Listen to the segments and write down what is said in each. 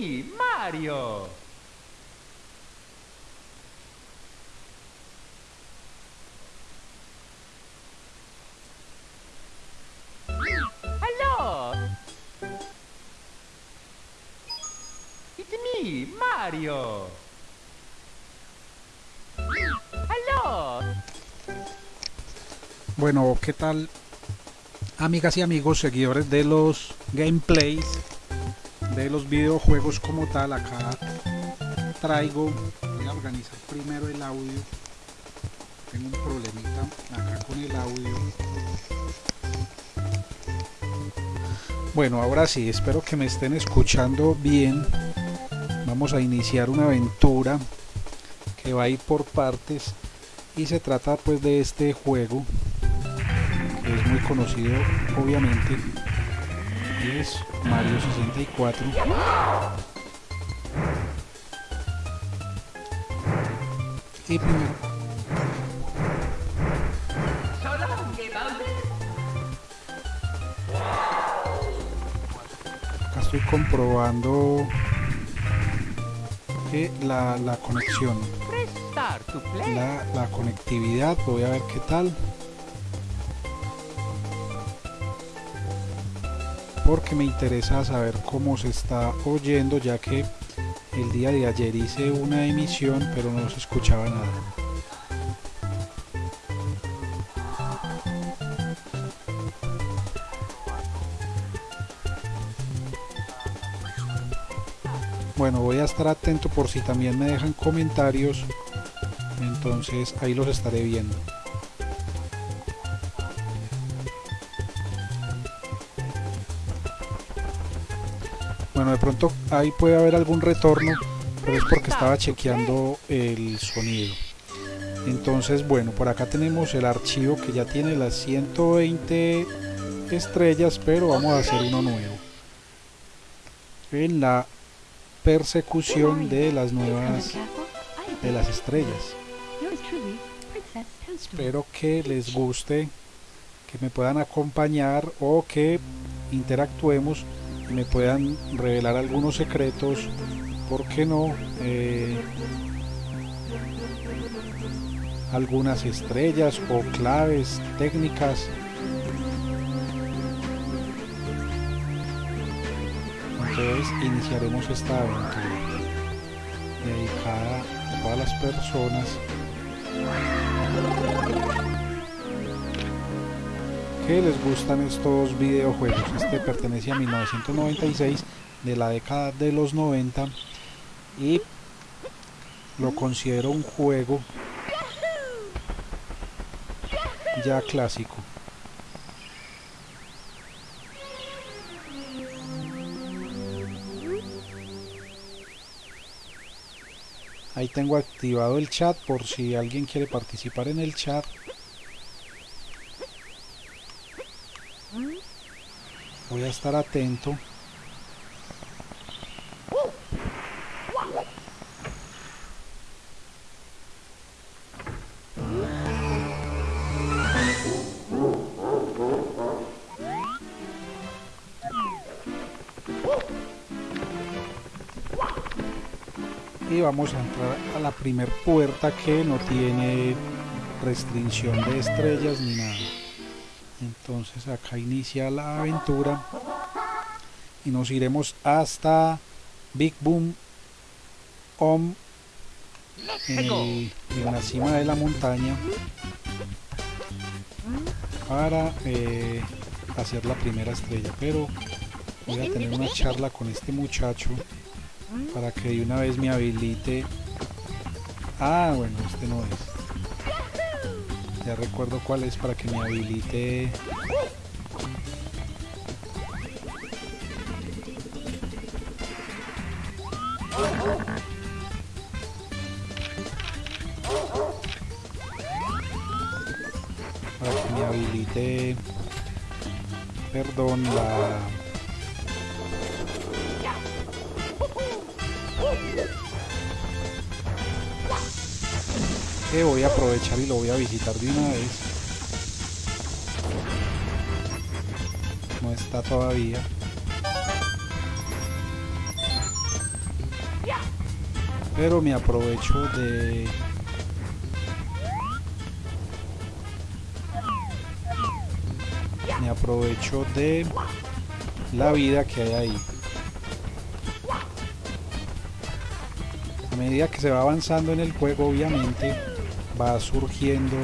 Mario. Hello. It's me, Mario. Hello. Bueno, ¿qué tal? Amigas y amigos, seguidores de los gameplays de los videojuegos como tal, acá traigo, voy a organizar primero el audio. Tengo un problemita acá con el audio. Bueno, ahora sí, espero que me estén escuchando bien. Vamos a iniciar una aventura que va a ir por partes y se trata pues de este juego que es muy conocido obviamente y es Mario 64 y primero. Acá estoy comprobando que la, la conexión la, la conectividad voy a ver qué tal porque me interesa saber cómo se está oyendo ya que el día de ayer hice una emisión pero no se escuchaba nada. Bueno voy a estar atento por si también me dejan comentarios entonces ahí los estaré viendo bueno de pronto ahí puede haber algún retorno pero es porque estaba chequeando el sonido. Entonces bueno por acá tenemos el archivo que ya tiene las 120 estrellas pero vamos a hacer uno nuevo. En la persecución de las nuevas de las estrellas. Espero que les guste que me puedan acompañar o que interactuemos me puedan revelar algunos secretos por qué no Eh, algunas estrellas o claves técnicas entonces iniciaremos esta aventura dedicada a todas las personas les gustan estos videojuegos. Este pertenece a 1996 de la década de los 90 y lo considero un juego ya clásico. Ahí tengo activado el chat por si alguien quiere participar en el chat. Estar atento. y vamos a entrar a la primer puerta que no tiene restricción de estrellas ni nada entonces acá inicia la aventura y nos iremos hasta Big Boom Om en, el- en la cima de la montaña para eh, hacer la primera estrella. Pero voy a tener una charla con este muchacho para que de una vez me habilite. Ah bueno este no es recuerdo cuál es para que me habilite. Para que me habilite perdón la que voy a aprovechar y lo voy a visitar de una vez. No está todavía. Pero me aprovecho de me aprovecho de la vida que hay ahí. A medida que se va avanzando en el juego obviamente va surgiendo.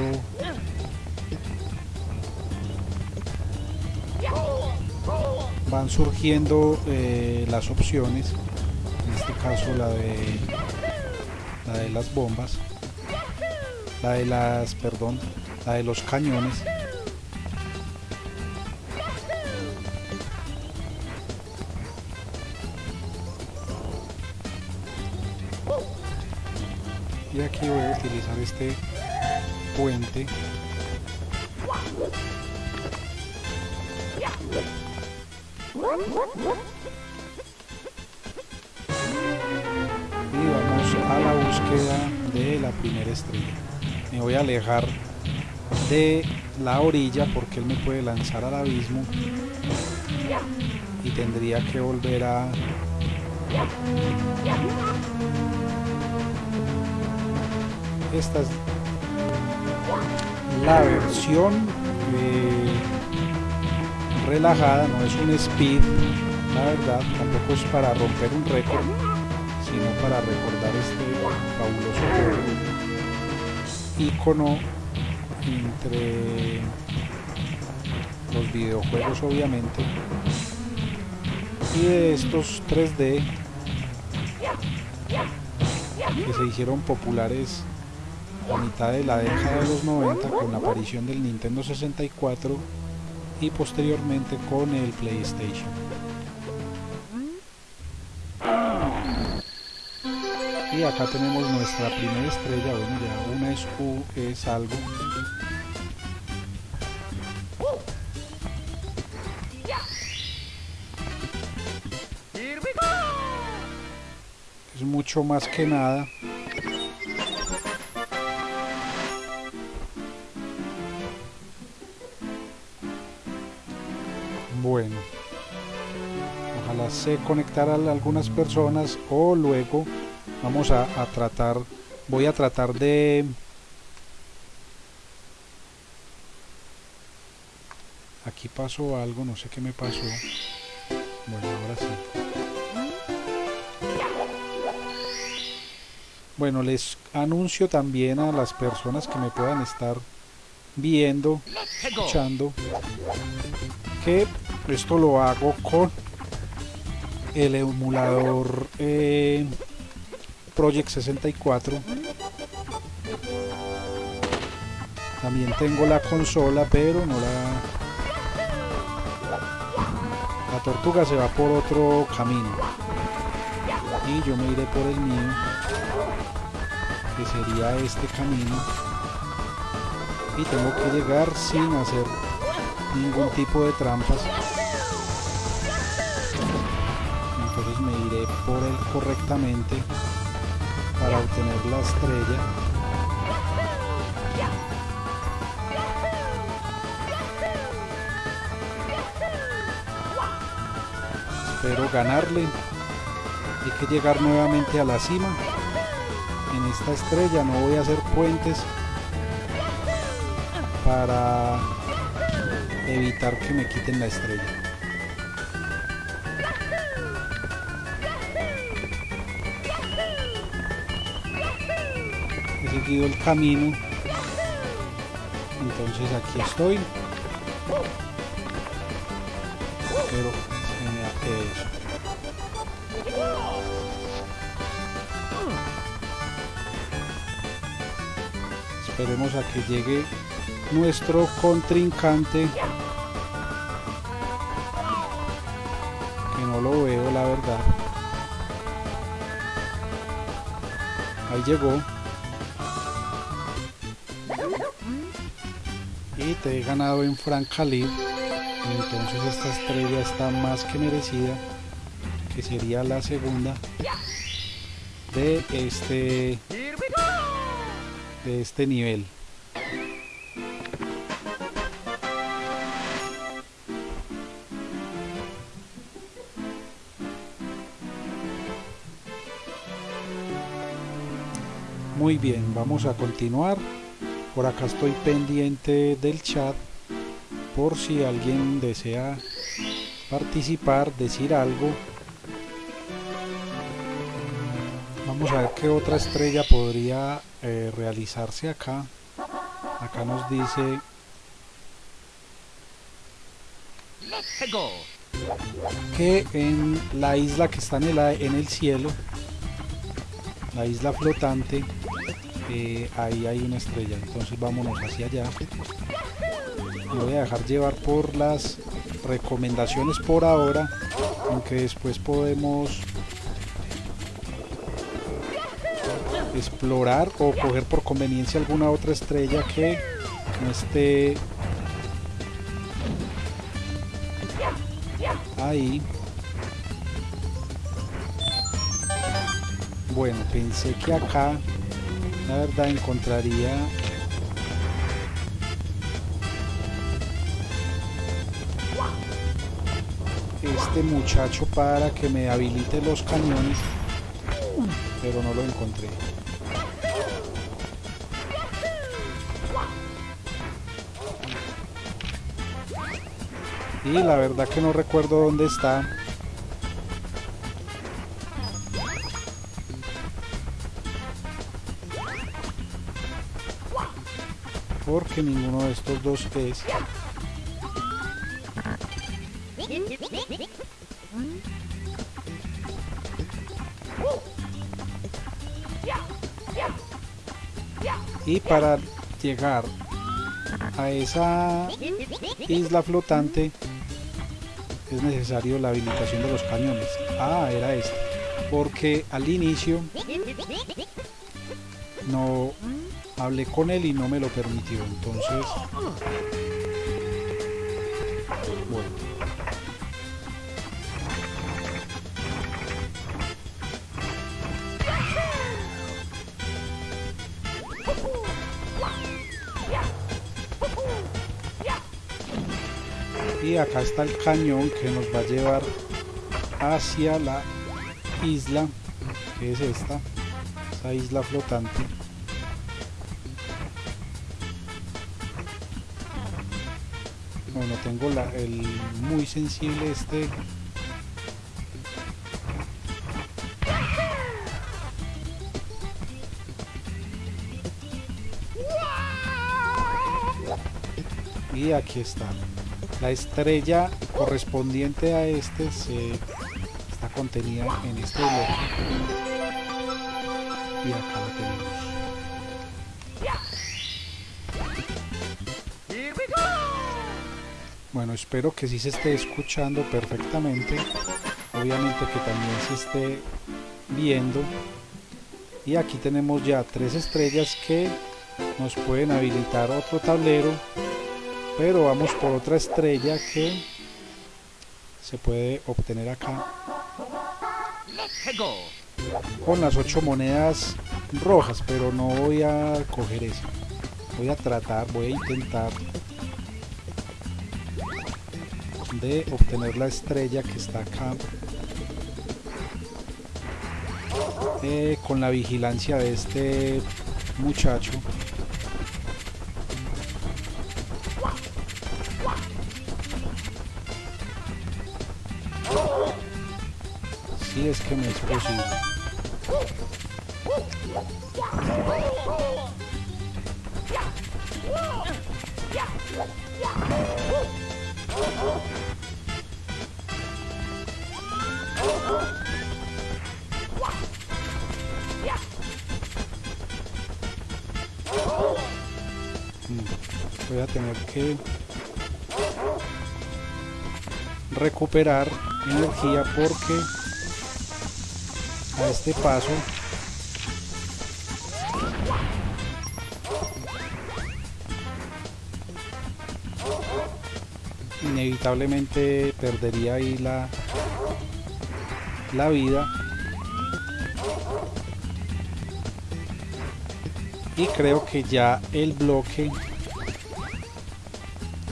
Van surgiendo eh, las opciones en este caso la de la de las bombas la de las perdón la de los cañones este puente. Y vamos a la búsqueda de la primera estrella. Me voy a alejar de la orilla porque él me puede lanzar al abismo y tendría que volver a esta es la versión eh, relajada no es un speed la verdad tampoco es para romper un récord sino para recordar este fabuloso icono entre los videojuegos obviamente y de estos 3D que se hicieron populares a mitad de la década de los 90 con la aparición del Nintendo 64 y posteriormente con el PlayStation. Y acá tenemos nuestra primera estrella, bueno ya una es U, es algo. Es mucho más que nada ojalá se conectaran algunas personas o luego vamos a, a, tratar voy a tratar de aquí pasó algo no sé qué me pasó. Bueno ahora sí. Bueno les anuncio también a las personas que me puedan estar viendo escuchando que esto lo hago con el emulador eh, Project 64 también tengo la consola pero no la la tortuga se va por otro camino. Y yo me iré por el mío que sería este camino. Y tengo que llegar sin hacer ningún tipo de trampas correctamente para obtener la estrella. Espero ganarle. Hay que llegar nuevamente a la cima. En esta estrella no voy a hacer puentes para evitar que me quiten la estrella. El camino, entonces aquí estoy. Pero. Esperemos a que llegue nuestro contrincante que no lo veo la verdad ahí llegó y te he ganado en Francalib entonces esta estrella está más que merecida que sería la segunda de este de este nivel Muy bien, vamos a continuar. Por acá estoy pendiente del chat por si alguien desea participar, decir algo. Vamos a ver qué otra estrella podría eh, realizarse acá. Acá nos dice que en la isla que está en el cielo, la isla flotante, eh, ahí hay una estrella. Entonces vámonos hacia allá. Me voy a dejar llevar por las recomendaciones por ahora, aunque después podemos explorar o coger por conveniencia alguna otra estrella que no esté ahí. Bueno, pensé que acá, la verdad, encontraría este muchacho para que me habilite los cañones, pero no lo encontré. Y la verdad que no recuerdo dónde está. Porque ninguno de estos dos es. Y para llegar a esa isla flotante es necesario la habilitación de los cañones. Ah, era este. Porque al inicio no hablé con él y no me lo permitió. Entonces, bueno. Y acá está el cañón que nos va a llevar hacia la isla, que es esta, esa isla flotante. Bueno, tengo la, el muy sensible este. Y aquí está. La estrella correspondiente a este se está contenida en este bloque. Y acá la tenemos. Espero que sí se esté escuchando perfectamente. Obviamente que también se esté viendo. Y aquí tenemos ya tres estrellas que nos pueden habilitar otro tablero. Pero vamos por otra estrella que se puede obtener acá con las ocho monedas rojas. Pero no voy a coger eso. Voy a tratar, voy a intentar de obtener la estrella que está acá eh, con la vigilancia de este muchacho. Si es que me es posible voy a tener que recuperar energía porque a este paso inevitablemente perdería ahí la la vida. Y creo que ya el bloque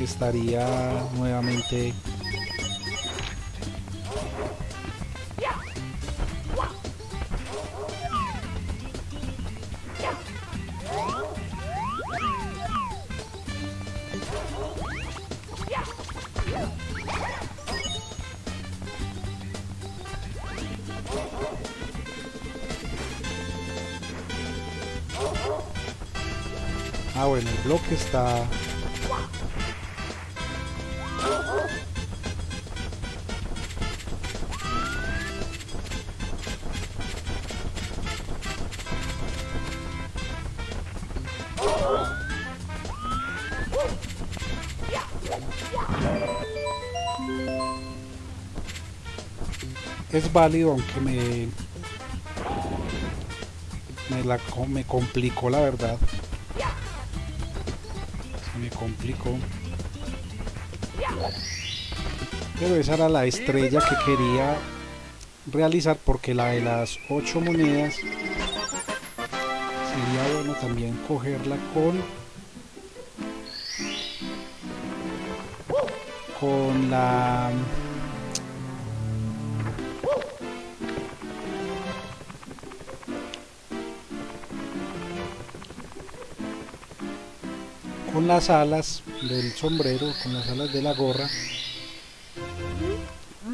estaría nuevamente Ah, bueno, el bloque está Es válido aunque me me la me complicó la verdad. Me complicó. Pero esa era la estrella que quería realizar porque la de las ocho monedas sería bueno también cogerla con con la con las alas del sombrero, con las alas de la gorra,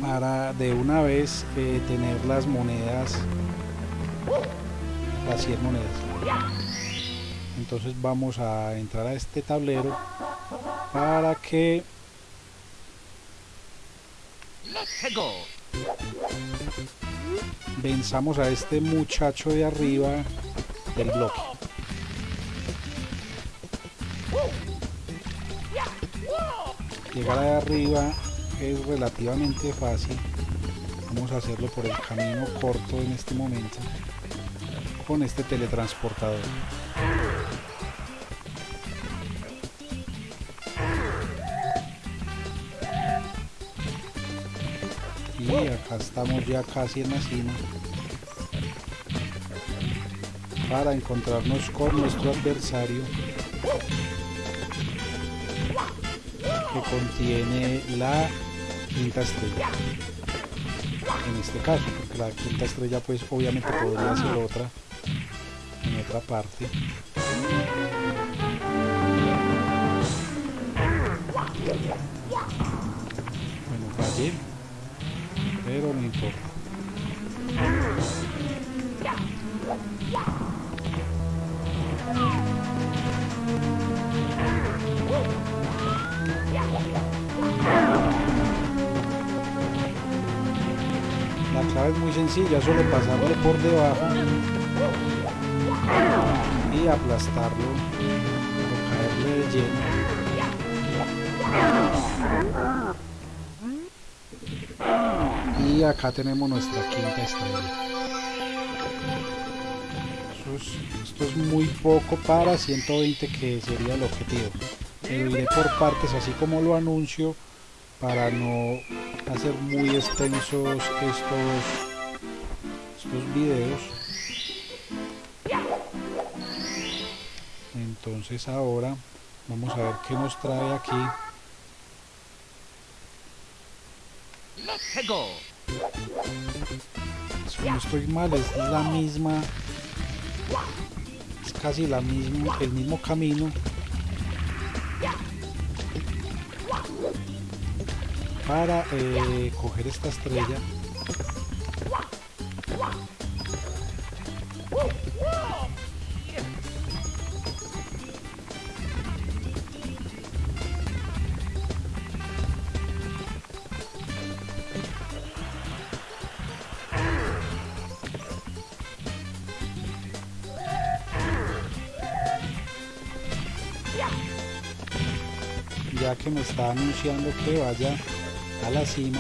para de una vez eh, tener las monedas, las 100 monedas. Entonces vamos a entrar a este tablero para que venzamos a este muchacho de arriba del bloque. Llegar de arriba es relativamente fácil. Vamos a hacerlo por el camino corto en este momento con este teletransportador. Y acá estamos ya casi en la cima para encontrarnos con nuestro adversario contiene la quinta estrella. En este caso porque la quinta estrella pues obviamente podría ser otra en otra parte. Bueno fallé pero no importa La clave es muy sencilla, solo pasarle por debajo y aplastarlo o caerle de lleno. Y acá tenemos nuestra quinta estrella. Esto es muy poco para 120 que sería el objetivo. Pero iré por partes así como lo anuncio para no hacer muy extensos estos estos videos. Entonces ahora vamos a ver qué nos trae aquí. Si no estoy mal es la misma es casi la misma el mismo camino para eh, coger esta estrella está anunciando que vaya a la cima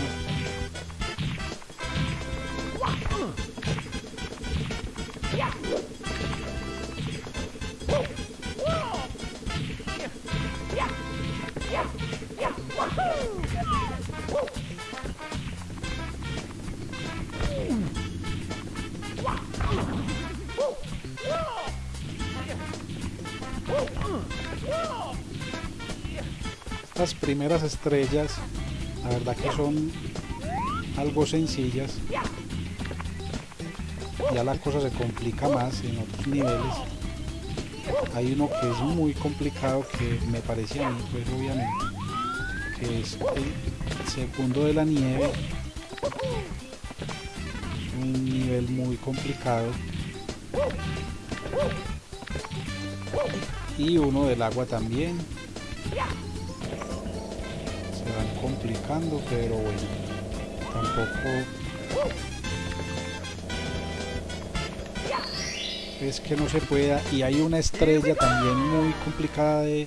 primeras estrellas la verdad que son algo sencillas. Ya la cosa se complica más en otros niveles. Hay uno que es muy complicado que me parece a mí pues obviamente que es el segundo de la nieve. Un nivel muy complicado. Y uno del agua también van complicando pero bueno tampoco es que no se pueda. Y hay una estrella también muy complicada de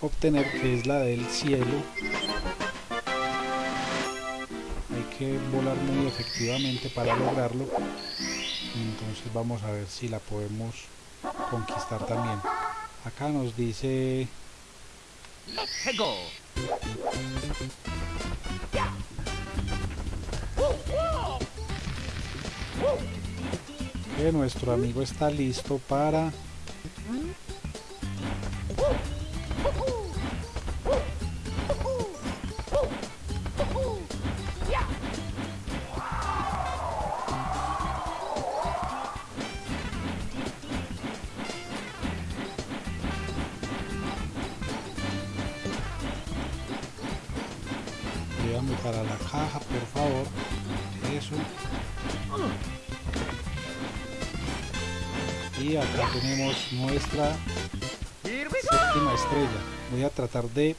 obtener que es la del cielo. Hay que volar muy efectivamente para lograrlo. Entonces vamos a ver si la podemos conquistar también. Acá nos dice que nuestro amigo está listo para séptima estrella. Voy a tratar de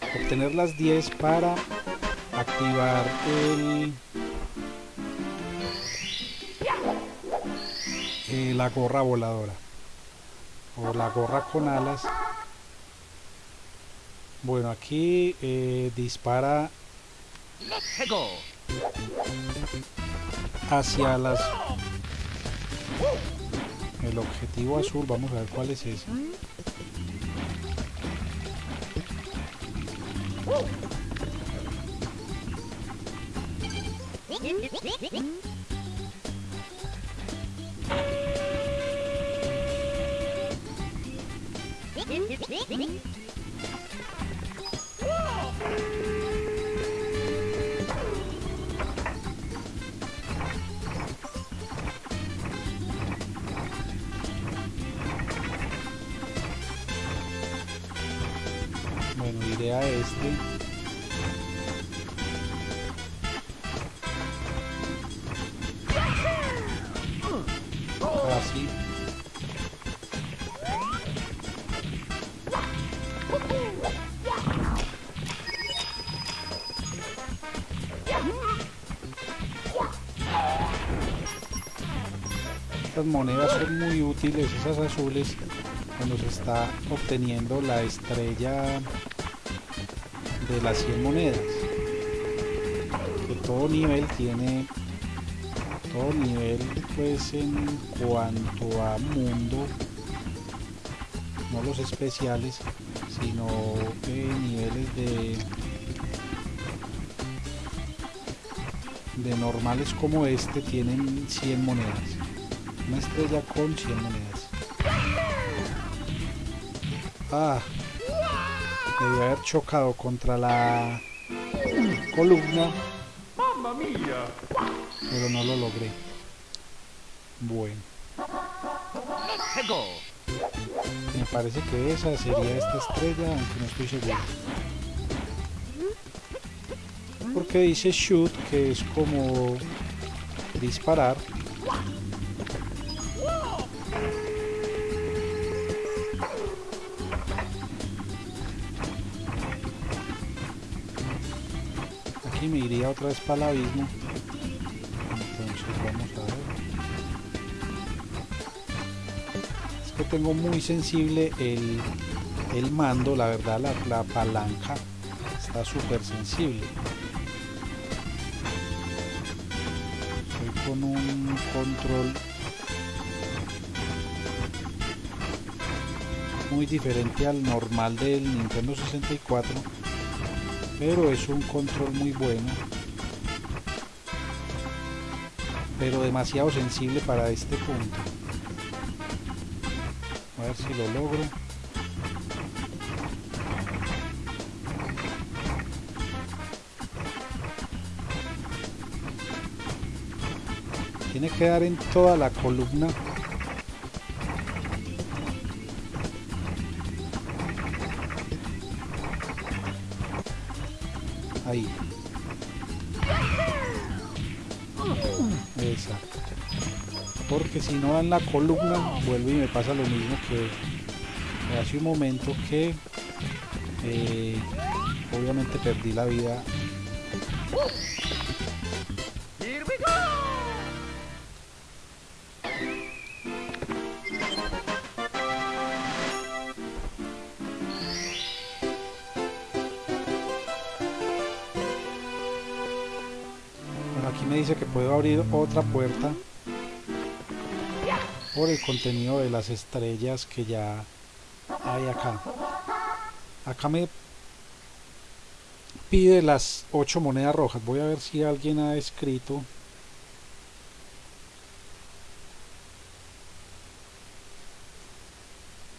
obtener las 10 para activar el, eh, la gorra voladora o la gorra con alas bueno aquí eh, dispara hacia las el objetivo azul vamos a ver cuál es ese Este. Así. Estas monedas son muy útiles, esas azules, cuando se está obteniendo la estrella de las 100 monedas. Que todo nivel tiene todo nivel pues en cuanto a mundo no los especiales sino eh, niveles de de normales como este tienen 100 monedas. Una estrella con 100 monedas. Ah Debí haber chocado contra la columna. Pero no lo logré. Bueno. Me parece que esa sería esta estrella, aunque no estoy seguro. Porque dice shoot, que es como disparar. Iría otra vez para el abismo. Entonces vamos a ver. Es que tengo muy sensible el, el mando la verdad la, la palanca está súper sensible. Estoy con un control muy diferente al normal del Nintendo 64 pero es un control muy bueno. Pero demasiado sensible para este punto. A ver si lo logro. Tiene que dar en toda la columna ahí. Porque si no en la columna vuelve y me pasa lo mismo que hace un momento que eh, obviamente perdí la vida aquí me dice que puedo abrir otra puerta por el contenido de las estrellas que ya hay acá. Acá me pide las 8 monedas rojas. Voy a ver si alguien ha escrito.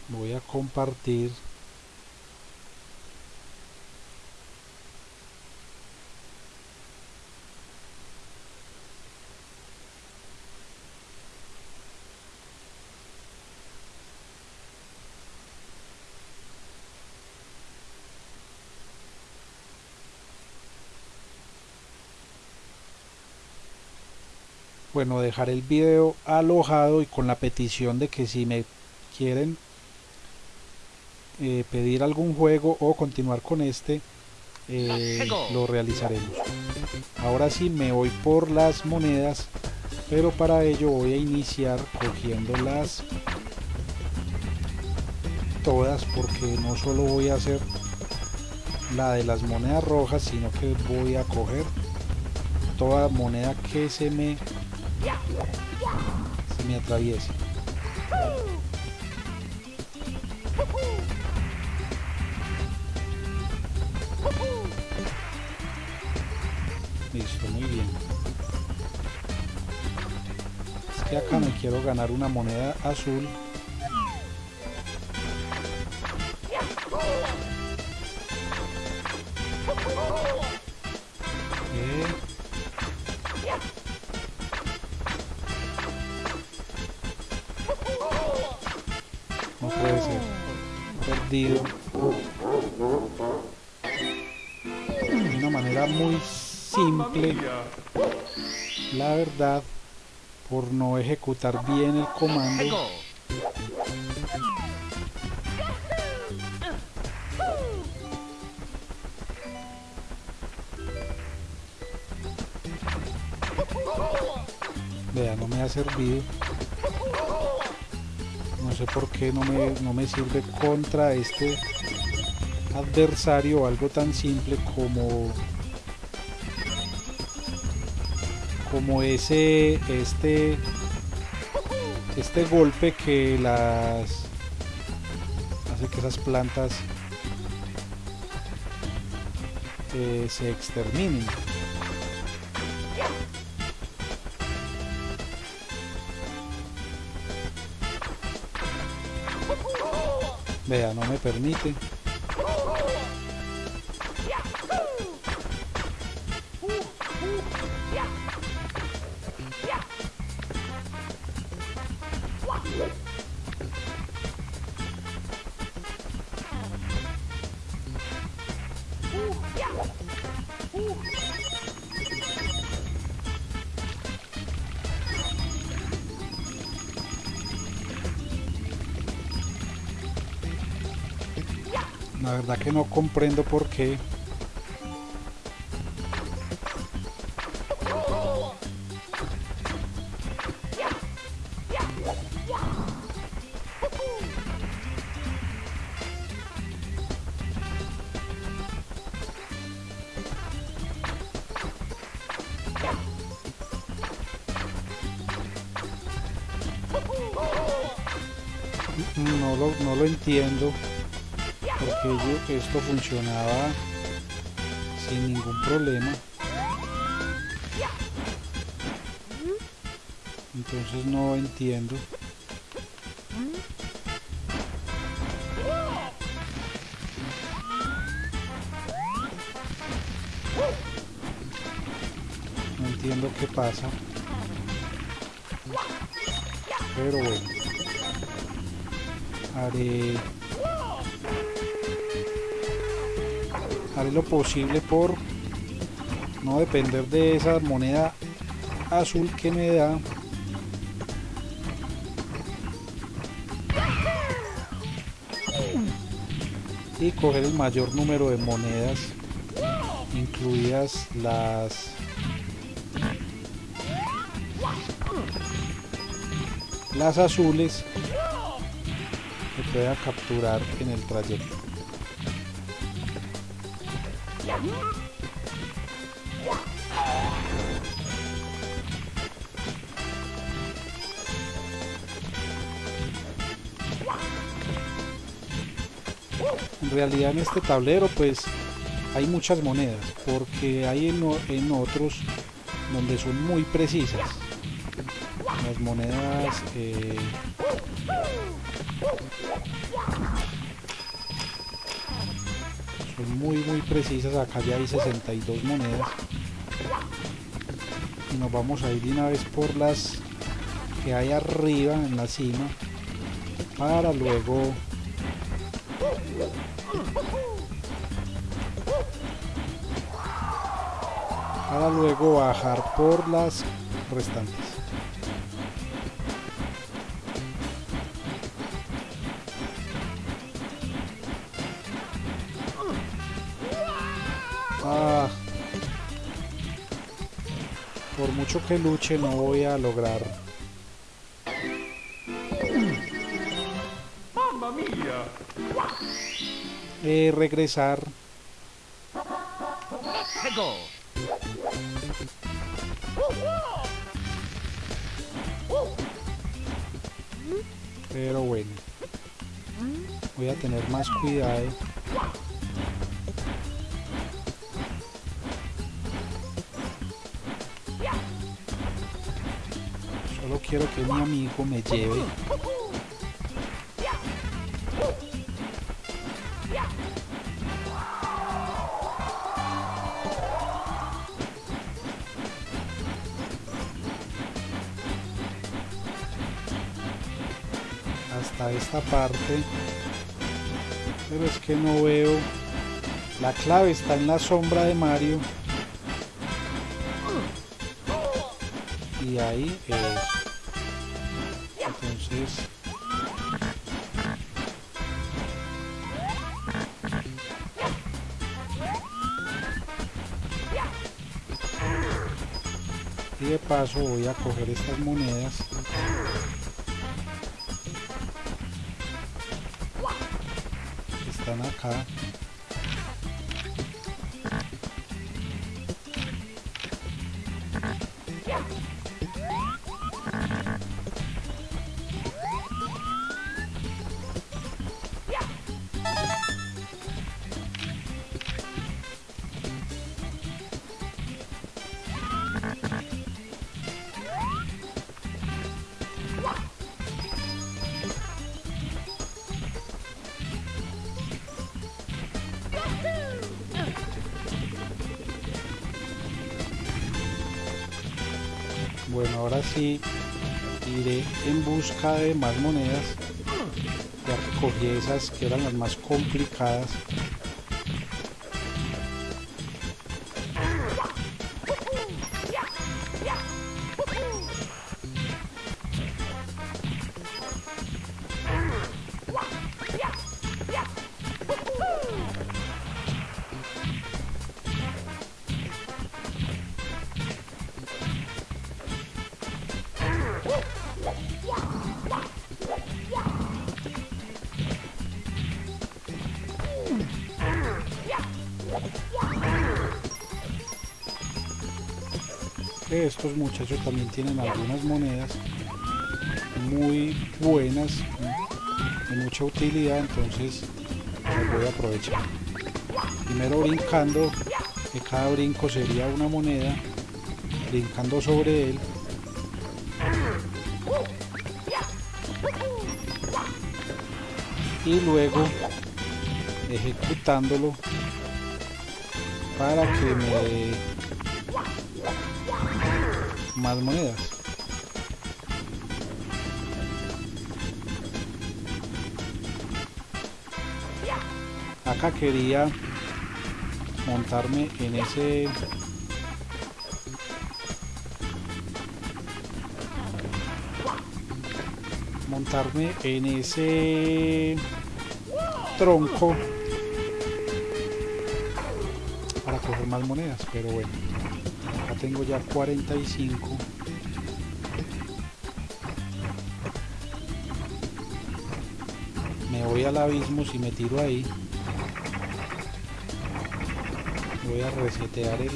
Voy a compartir. Bueno dejar el video alojado y con la petición de que si me quieren eh, pedir algún juego o continuar con este eh, lo realizaremos. Ahora sí me voy por las monedas pero para ello voy a iniciar cogiéndolas todas porque no solo voy a hacer la de las monedas rojas sino que voy a coger toda moneda que se me se me atraviese. Listo, muy bien. Es que acá me quiero ganar una moneda azul. Por no ejecutar bien el comando. Vea, no me ha servido. No sé por qué no me, no me sirve contra este adversario algo tan simple como como ese este este golpe que las hace que esas plantas eh, se exterminen Vea, no me permite. Verdad que no comprendo por qué. Esto funcionaba sin ningún problema. Entonces no entiendo. No entiendo qué pasa. Pero bueno. Haré haré lo posible por no depender de esa moneda azul que me da y coger el mayor número de monedas incluidas las las azules que pueda capturar en el trayecto en realidad en este tablero pues hay muchas monedas porque hay en, otros donde son muy precisas. Las monedas eh, muy muy precisas. Acá ya hay 62 monedas. Y nos vamos a ir de una vez por las que hay arriba en la cima para luego para luego bajar por las restantes mucho que luche no voy a lograr. Eh, regresar. Pero bueno voy a tener más cuidado quiero que mi amigo me lleve. Hasta esta parte. Pero es que no veo. La clave está en la sombra de Mario. Y ahí es y de paso voy a coger estas monedas. Que están acá de más monedas. Ya recogí esas que eran las más complicadas. Estos muchachos también tienen algunas monedas muy buenas de mucha utilidad entonces las voy a aprovechar. Primero brincando que cada brinco sería una moneda brincando sobre él. Y luego ejecutándolo para que me más monedas acá quería montarme en ese montarme en ese tronco coger más monedas, pero bueno. Tengo ya 45. Me voy al abismo si me tiro ahí. Voy a resetear el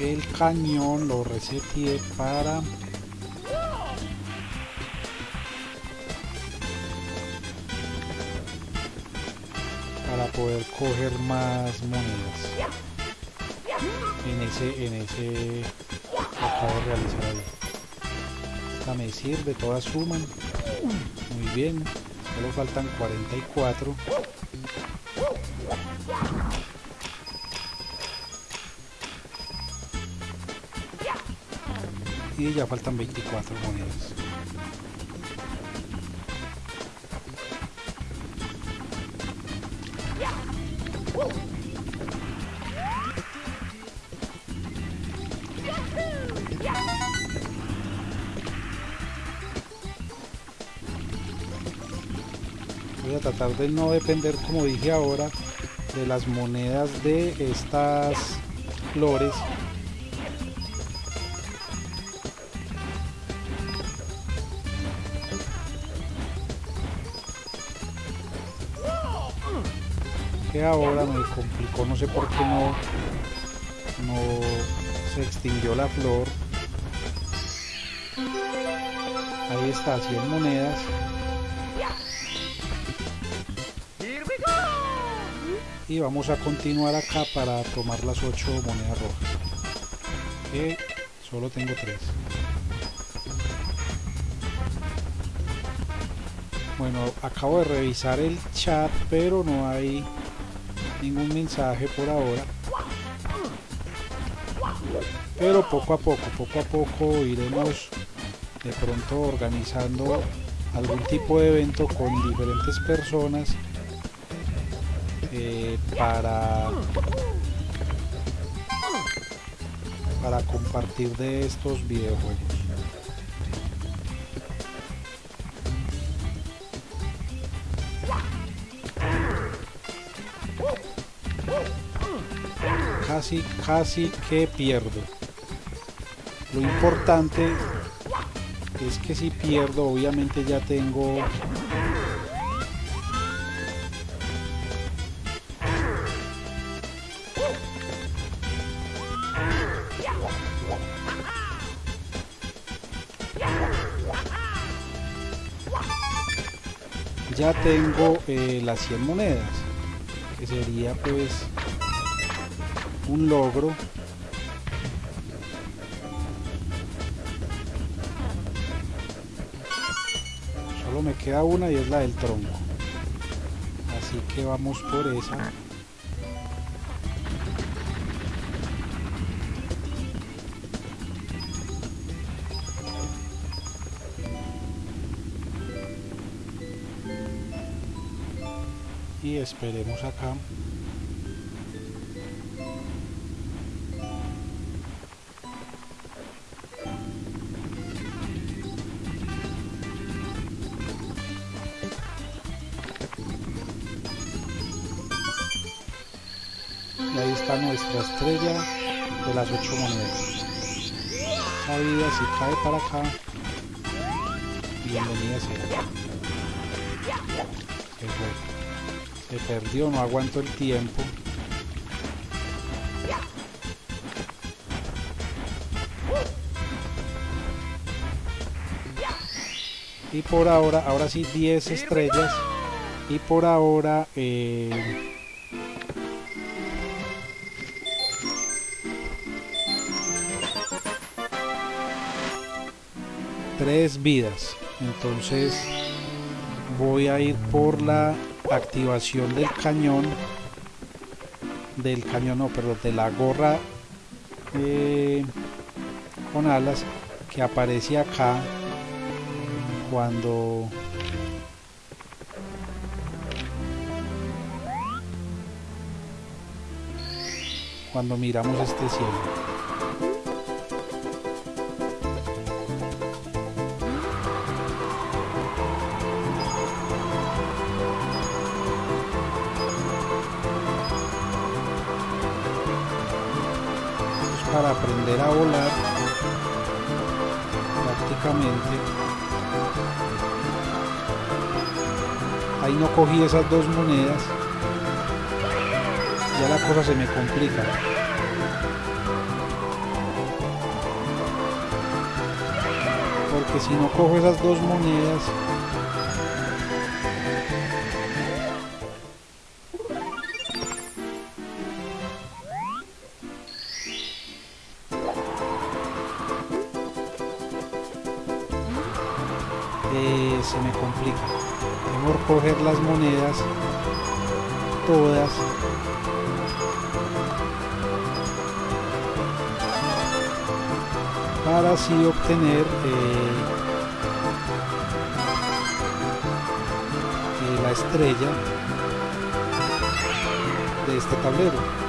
el cañón lo reseteé para poder coger más monedas en ese en ese acabo de realizar ahí. Esta me sirve todas suman muy bien. Solo faltan 44 y ya faltan 24 monedas. A tratar de no depender, como dije ahora, de las monedas de estas flores que ahora me complicó, no sé por qué no, no se extinguió la flor. Ahí está, 100 monedas. Y vamos a continuar acá para tomar las 8 monedas rojas. Que solo tengo 3. Bueno, acabo de revisar el chat, pero no hay ningún mensaje por ahora. Pero poco a poco, poco a poco iremos de pronto organizando algún tipo de evento con diferentes personas para para compartir de estos videojuegos. Casi, casi que pierdo. Lo importante es que si pierdo, obviamente ya tengo ya tengo eh, las 100 monedas que sería pues un logro. Solo me queda una y es la del tronco. Así que vamos por esa esperemos acá. Y ahí está nuestra estrella de las ocho monedas. Vida si cae para acá. Bienvenida sea. Perfecto. Se perdió, no aguanto el tiempo. Y por ahora, ahora sí 10 estrellas. Y por ahora... Eh, tres vidas entonces voy a ir por la activación del cañón del cañón no perdón de la gorra eh, con alas que aparece acá cuando cuando miramos este cielo ahí no cogí esas dos monedas. Ya la cosa se me complica. Porque si no cojo esas dos monedas coger las monedas todas. Para así obtener eh, eh, la estrella de este tablero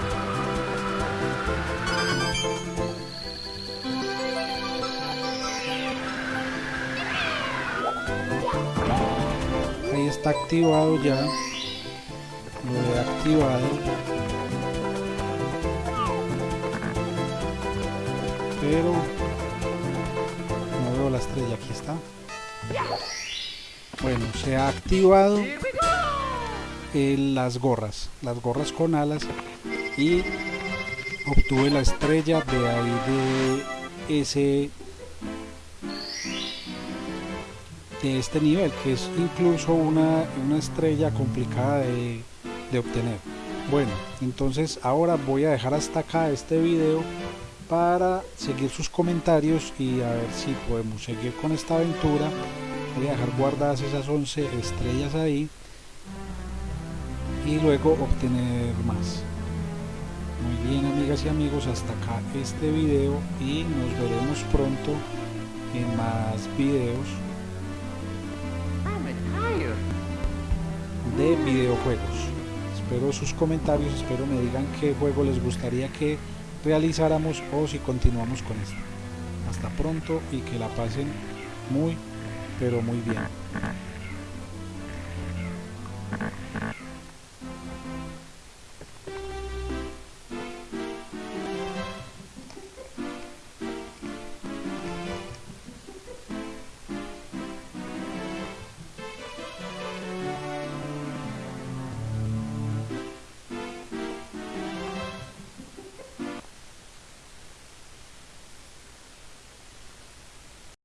está activado ya. Lo he activado. Pero no veo la estrella aquí está. Bueno se ha activado eh, las gorras las gorras con alas y obtuve la estrella de ahí de ese este nivel que es incluso una, una estrella complicada de, de obtener. Bueno entonces ahora voy a dejar hasta acá este video para seguir sus comentarios y a ver si podemos seguir con esta aventura. Voy a dejar guardadas esas 11 estrellas ahí y luego obtener más. Muy bien amigas y amigos hasta acá este video y nos veremos pronto en más videos de videojuegos. Espero sus comentarios espero me digan qué juego les gustaría que realizáramos o si continuamos con esto. Hasta pronto y que la pasen muy pero muy bien